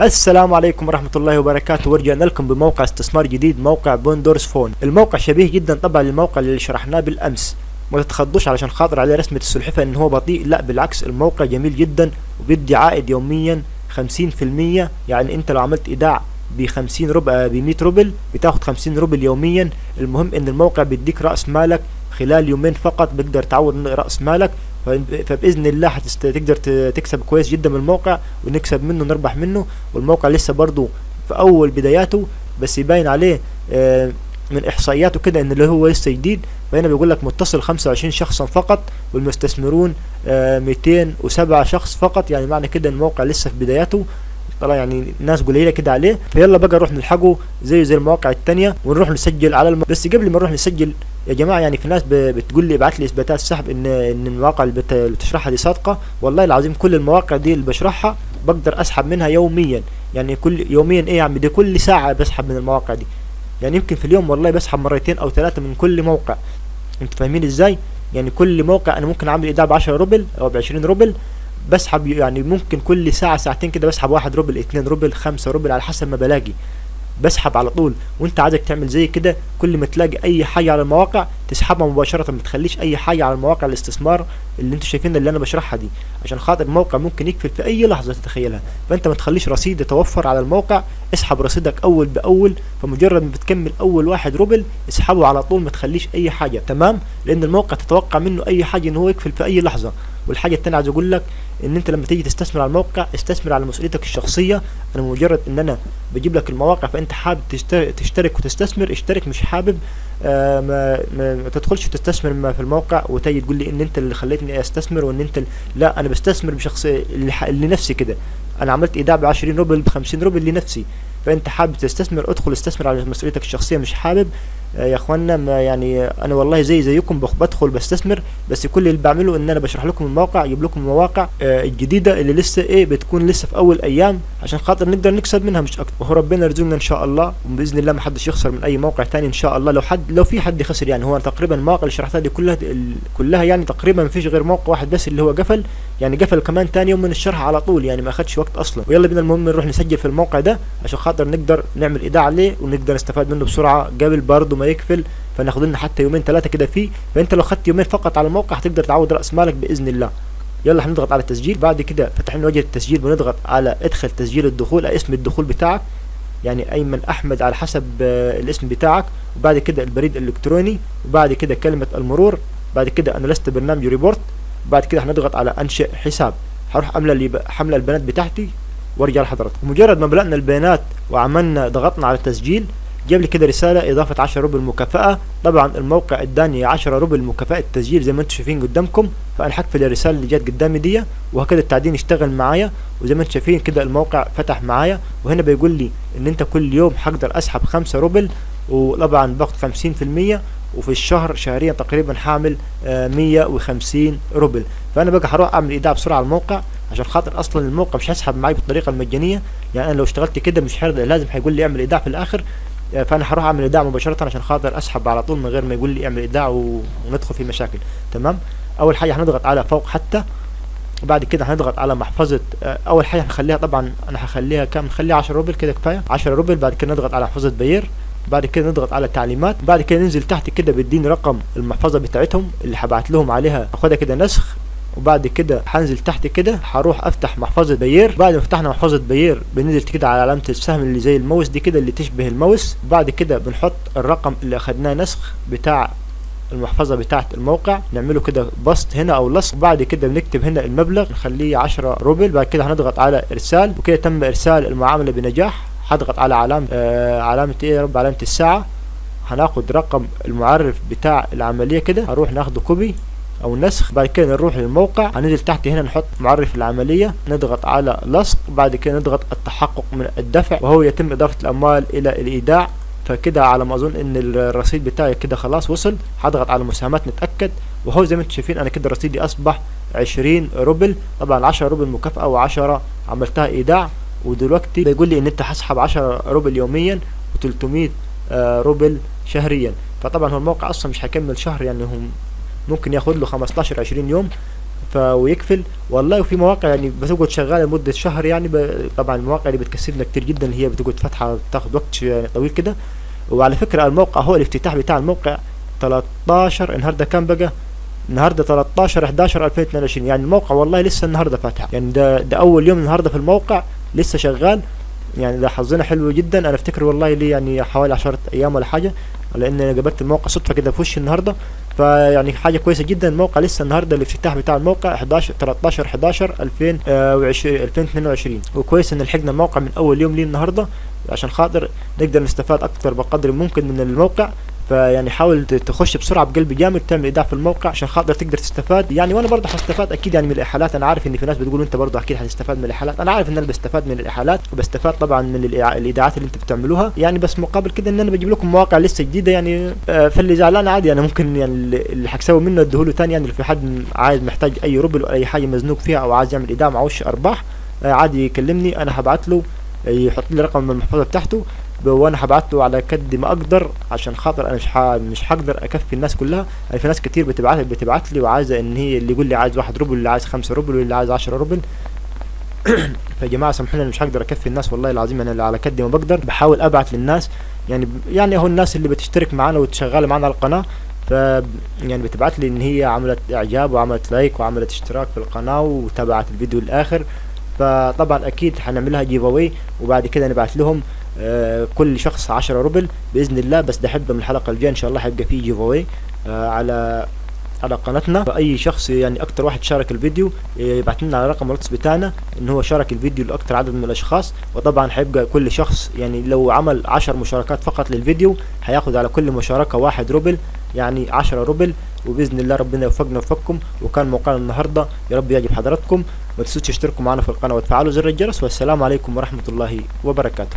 السلام عليكم ورحمة الله وبركاته. ورجعنا لكم بموقع استثمار جديد موقع بوندورز فون. الموقع شبيه جدا طبعا للموقع اللي شرحناه بالأمس. ما تتخضوش علشان خاطر عليه رسمة السلحفة إن هو بطيء لا بالعكس الموقع جميل جدا وبيدي عائد يوميا 50% يعني أنت لو عملت إيداع ب 50 ربع ب 100 روبل بتاخد 50 روبل يوميا. المهم إن الموقع بيديك رأس مالك خلال يومين فقط بيقدر تعوض رأس مالك. فبإذن الله هتقدر تكسب كويس جدا من الموقع ونكسب منه نربح منه. والموقع لسه برضو في أول بداياته بس يبين عليه من إحصائياته كده إن اللي هو لسه جديد. فهنا بيقول لك متصل 25 شخصا فقط والمستثمرون 207 شخص فقط. يعني معنى كده الموقع لسه في بداياته. طلع يعني ناس قليلة كده عليه. فيلا بقى نروح نلحقه زي زي المواقع التانية ونروح نسجل على الم... بس قبل ما نروح نسجل يا جماعة يعني في ناس بتقول لي ابعت لي إثباتات سحب ان إن المواقع اللي, بت... اللي بتشرحها دي صادقة. والله العظيم كل المواقع دي اللي بشرحها بقدر أسحب منها يوميا. يعني كل يوميا إيه يا عم دي كل ساعة بسحب من المواقع دي. يعني يمكن في اليوم والله بسحب مرتين أو ثلاثة من كل موقع. أنتوا فاهمين إزاي؟ يعني كل موقع أنا ممكن أعمل ايداع ب 10 روبل أو ب 20 روبل. بسحب يعني ممكن كل ساعة ساعتين كده بسحب واحد روبل اتنين روبل خمسة روبل على حسب ما بلاقي. بسحب على طول. وانت عايزك تعمل زي كده كل ما تلاقي أي حاجة على المواقع تسحبها مباشرة ما تخليش أي حاجة على المواقع الاستثمار. اللي أنتوا شايفين اللي أنا بشرحها دي عشان خاطر الموقع ممكن يقفل في أي لحظة تتخيلها. فأنت ما تخليش رصيد يتوفر على الموقع اسحب رصيدك أول بأول فمجرد ما بتكمل أول واحد روبل اسحبه على طول ما تخليش أي حاجة. تمام؟ لأن الموقع تتوقع منه أي حاجة إن هو يقفل في أي لحظة. والحاجة التانية عايز أقول لك إن أنت لما تيجي تستثمر على الموقع استثمر على مسؤوليتك الشخصية. أنا مجرد إن أنا بجيب لك المواقع فأنت حابب تشترك وتستثمر اشترك مش حابب آه ما, ما, تدخلش تستثمر في الموقع وتيجي تقول لي إن أنت اللي خليتني أستثمر وإن أنت لا أنا بستثمر بشخص لنفسي كده. أنا عملت إيداع ب 20 روبل ب 50 روبل لنفسي. فأنت حابب تستثمر ادخل استثمر على مسؤوليتك الشخصية مش حابب يا أخوانا ما يعني أنا والله زي زيكم بدخل بستثمر بس كل اللي بعمله إن أنا بشرح لكم الموقع أجيب لكم المواقع آه الجديدة اللي لسه إيه بتكون لسه في أول أيام عشان خاطر نقدر نكسب منها مش أكتر. وهو ربنا يرزقنا إن شاء الله وبإذن الله ما حدش يخسر من أي موقع تاني إن شاء الله. لو حد لو في حد خسر يعني هو تقريبا المواقع اللي شرحتها دي كلها كلها يعني تقريبا ما فيش غير موقع واحد بس اللي هو قفل. يعني قفل كمان تاني يوم من الشرح على طول يعني ما اخدش وقت أصلا. ويلا بينا المهم نروح نسجل في الموقع ده عشان خاطر نقدر نعمل ايداع عليه ونقدر نستفاد منه بسرعة قبل برضه ما يقفل فناخد لنا حتى يومين ثلاثة كده فيه. فأنت لو خدت يومين فقط على الموقع هتقدر تعوض رأس مالك بإذن الله. يلا هنضغط على التسجيل. بعد كده فتح لنا وجه التسجيل بنضغط على ادخل تسجيل الدخول اسم الدخول بتاعك يعني أيمن أحمد على حسب الاسم بتاعك. وبعد كده البريد الإلكتروني. وبعد كده كلمة المرور. بعد كده أنا لست برنامج روبوت. بعد كده هنضغط على أنشئ حساب. هروح املى حمله البيانات بتاعتي وأرجع لحضرتك مجرد ما ملأنا البيانات وعملنا ضغطنا على التسجيل جاب لي كده رسالة إضافة 10 روبل مكافأة. طبعا الموقع إداني 10 روبل مكافأة التسجيل زي ما أنتم شايفين قدامكم فأنا هقفل الرسالة اللي جت قدامي دي وهكذا التعدين اشتغل معايا. وزي ما أنتم شايفين كده الموقع فتح معايا وهنا بيقول لي إن أنت كل يوم هقدر أسحب 5 روبل. وطبعا باخد 50% وفي الشهر شهريا تقريبا آه 150 روبل. فأنا بقى هروح أعمل إيداع بسرعة على الموقع عشان خاطر أصلا الموقع مش هيسحب معايا بالطريقة المجانية. يعني أنا لو اشتغلت كده مش هيرضى لازم هيقول لي اعمل إيداع في الآخر. فأنا هروح أعمل إيداع مباشرة عشان خاطر أسحب على طول من غير ما يقول لي أعمل إيداع وندخل في مشاكل. تمام؟ أول حاجة هنضغط على فوق حتى بعد كده هنضغط على محفظة أول حاجة هنخليها طبعا أنا هخليها كام؟ نخليها 10 روبل كده كفاية. 10 روبل بعد كده نضغط على محفظة Payeer بعد كده نضغط على تعليمات بعد كده ننزل تحت كده بيديني رقم المحفظة بتاعتهم اللي هبعت لهم عليها أخدها كده نسخ وبعد كده هنزل تحت كده هروح أفتح محفظة باير بعد ما فتحنا محفظة باير بننزل كده على علامة السهم اللي زي الماوس دي كده اللي تشبه الماوس. بعد كده بنحط الرقم اللي أخدناه نسخ بتاع المحفظة بتاعة الموقع. نعمله كده بسط هنا أو لصق. بعد كده بنكتب هنا المبلغ نخليه 10 روبل. بعد كده هنضغط على إرسال وكده تم إرسال المعاملة بنجاح. هضغط على علامة آه علامة إيه يا رب؟ علامة الساعة. هناخد رقم المعرف بتاع العملية كده. هنروح ناخده copy أو نسخ بعد كده نروح للموقع. هننزل تحت هنا نحط معرف العملية نضغط على لصق بعد كده نضغط التحقق من الدفع وهو يتم إضافة الأموال إلى الإيداع. فكده على ما أظن إن الرصيد بتاعي كده خلاص وصل. هضغط على مساهمات نتأكد. وهو زي ما أنتم شايفين أنا كده رصيدي أصبح 20 روبل. طبعا 10 روبل مكافأة و10 عملتها إيداع. ودلوقتي بيقول لي إن أنت هسحب 10 روبل يوميا و300 روبل شهريا. فطبعا هو الموقع أصلا مش هيكمل شهر يعني هم ممكن ياخد له 15 20 يوم ف ويقفل. والله وفي مواقع يعني بتقعد شغالة لمدة شهر يعني. طبعا المواقع اللي بتكسبنا كتير جدا هي بتقعد فاتحة بتاخد وقت ش- طويل كده. وعلى فكرة الموقع هو الافتتاح بتاع الموقع 13 النهارده كام بقى؟ النهارده 13 11 2022 يعني الموقع والله لسه النهارده فاتح. يعني ده ده أول يوم النهارده في الموقع لسه شغال. يعني ده حظنا حلو جدا. أنا أفتكر والله لي يعني حوالي 10 أيام ولا حاجة لأن أنا قابلت الموقع صدفة كده في وشي النهارده. فيعني حاجة كويسة جدا الموقع لسه النهارده الافتتاح بتاع الموقع 11 13 11 2020 2022 وكويس إن لحقنا الموقع من أول يوم ليه النهارده عشان خاطر نقدر نستفاد أكتر بقدر ممكن من الموقع. فيعني حاول تخش بسرعة بقلب جامد تعمل إيداع في الموقع عشان خاطر تقدر تستفاد. يعني وأنا برضه هستفاد أكيد يعني من الاحالات أنا عارف إن في ناس بتقول أنت برضه أكيد هتستفاد من الاحالات أنا عارف إن أنا بستفاد من الاحالات وبستفاد طبعا من الإيداعات اللي أنتوا بتعملوها. يعني بس مقابل كده إن أنا بجيب لكم مواقع لسه جديدة يعني آه، فاللي زعلان عادي. أنا ممكن يعني اللي حكسوي منه أديهوله تاني يعني لو في حد عايز محتاج أي روبل أو أي حاجة مزنوق فيها أو عايز يعمل إيداع معوش أرباح آه، عادي يكلمني. أنا هبعت له يحط لي رقم المحفظة بتاعته. وأنا هبعت له على قد ما أقدر عشان خاطر أنا مش ح... مش هقدر أكفي الناس كلها. يعني في ناس كتير بتبعت بتبعت لي وعايزة إن هي اللي يقول لي عايز واحد روبل اللي عايز خمسة روبل واللي عايز عشرة روبل. فيا جماعة سامحوني أنا مش هقدر أكفي الناس والله العظيم. أنا على قد ما بقدر بحاول أبعت للناس. يعني يعني هو الناس اللي بتشترك معانا وتشغل معانا على القناة. ف يعني بتبعت لي إن هي عملت إعجاب وعملت like وعملت اشتراك في القناة وتابعت الفيديو الآخر. فطبعا أكيد هنعملها giveaway وبعد كده نبعت لهم. كل شخص 10 روبل بإذن الله بس ده حبه من الحلقة الجاية إن شاء الله هيبقى فيه giveaway آه على على قناتنا. فأي شخص يعني أكتر واحد شارك الفيديو يبعت لنا على رقم الواتس بتاعنا إن هو شارك الفيديو لأكتر عدد من الأشخاص. وطبعا هيبقى كل شخص يعني لو عمل 10 مشاركات فقط للفيديو هياخد على كل مشاركة واحد روبل يعني 10 روبل. وبإذن الله ربنا يوفقنا ويوفقكم. وكان موقعنا النهارده يا رب يعجب حضراتكم. ما تنسوش تشتركوا معنا في القناة وتفعلوا زر الجرس. والسلام عليكم ورحمة الله وبركاته.